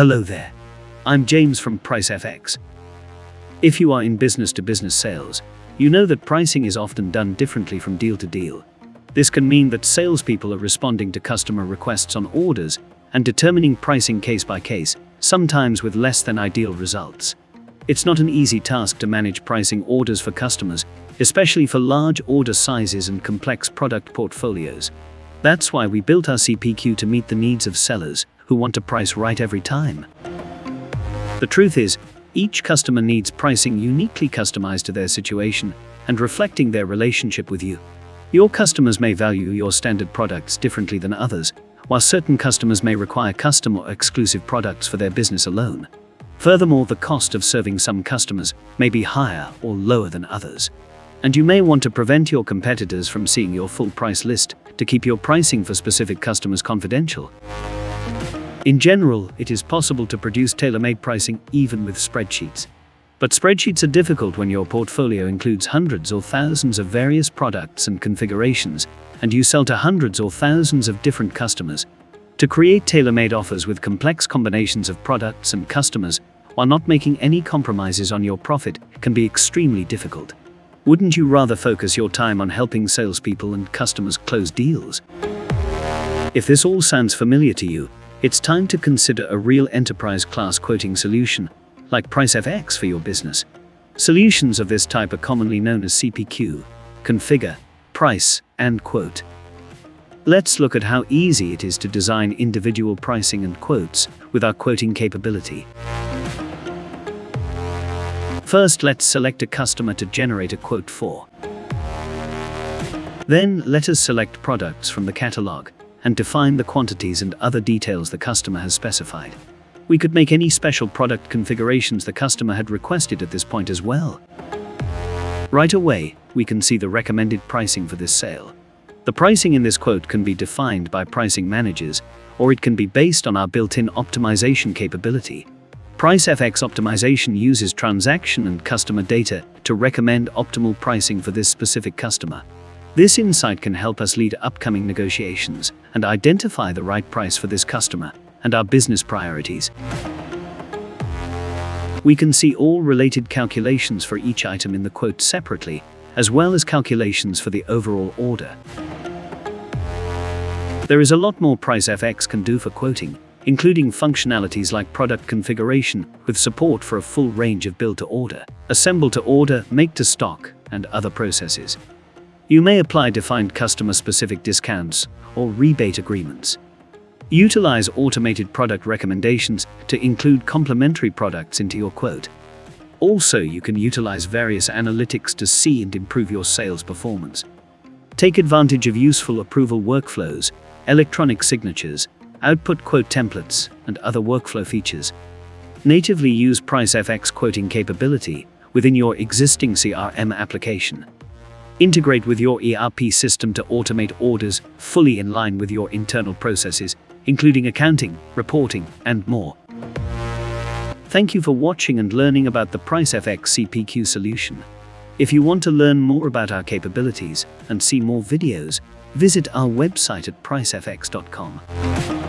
Hello there. I'm James from PriceFX. If you are in business to business sales, you know that pricing is often done differently from deal to deal. This can mean that salespeople are responding to customer requests on orders and determining pricing case by case, sometimes with less than ideal results. It's not an easy task to manage pricing orders for customers, especially for large order sizes and complex product portfolios. That's why we built our CPQ to meet the needs of sellers who want to price right every time. The truth is, each customer needs pricing uniquely customized to their situation and reflecting their relationship with you. Your customers may value your standard products differently than others, while certain customers may require custom or exclusive products for their business alone. Furthermore, the cost of serving some customers may be higher or lower than others. And you may want to prevent your competitors from seeing your full price list to keep your pricing for specific customers confidential. In general, it is possible to produce tailor-made pricing even with spreadsheets. But spreadsheets are difficult when your portfolio includes hundreds or thousands of various products and configurations, and you sell to hundreds or thousands of different customers. To create tailor-made offers with complex combinations of products and customers, while not making any compromises on your profit, can be extremely difficult. Wouldn't you rather focus your time on helping salespeople and customers close deals? If this all sounds familiar to you, it's time to consider a real enterprise-class quoting solution, like PriceFX for your business. Solutions of this type are commonly known as CPQ, configure, price, and quote. Let's look at how easy it is to design individual pricing and quotes with our quoting capability. First, let's select a customer to generate a quote for. Then, let us select products from the catalog and define the quantities and other details the customer has specified. We could make any special product configurations the customer had requested at this point as well. Right away, we can see the recommended pricing for this sale. The pricing in this quote can be defined by pricing managers, or it can be based on our built-in optimization capability. PriceFX optimization uses transaction and customer data to recommend optimal pricing for this specific customer. This insight can help us lead upcoming negotiations and identify the right price for this customer and our business priorities. We can see all related calculations for each item in the quote separately, as well as calculations for the overall order. There is a lot more PriceFX can do for quoting, including functionalities like product configuration with support for a full range of build-to-order, assemble-to-order, make-to-stock, and other processes. You may apply defined customer-specific discounts or rebate agreements. Utilize automated product recommendations to include complementary products into your quote. Also, you can utilize various analytics to see and improve your sales performance. Take advantage of useful approval workflows, electronic signatures, output quote templates, and other workflow features. Natively use PriceFX quoting capability within your existing CRM application. Integrate with your ERP system to automate orders fully in line with your internal processes, including accounting, reporting, and more. Thank you for watching and learning about the PriceFX CPQ solution. If you want to learn more about our capabilities and see more videos, visit our website at pricefx.com.